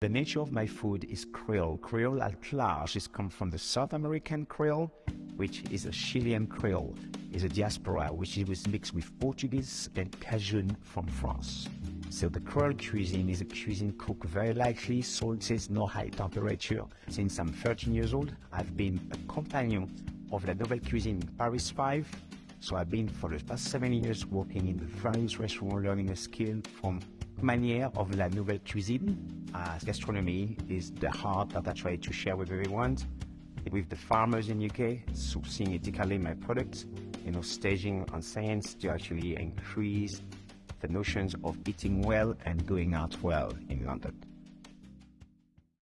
The nature of my food is Creole. Creole at large is come from the South American Creole, which is a Chilean Creole, is a diaspora which is mixed with Portuguese and Cajun from France. So the Creole cuisine is a cuisine cooked very lightly, salted, no high temperature. Since I'm 13 years old, I've been a companion of La Nouvelle Cuisine in Paris 5. So I've been for the past seven years working in the various restaurants, learning a skill from manière of La Nouvelle Cuisine. As gastronomy is the heart that I try to share with everyone. With the farmers in UK, sourcing ethically my products, you know, staging on science to actually increase the notions of eating well and going out well in London.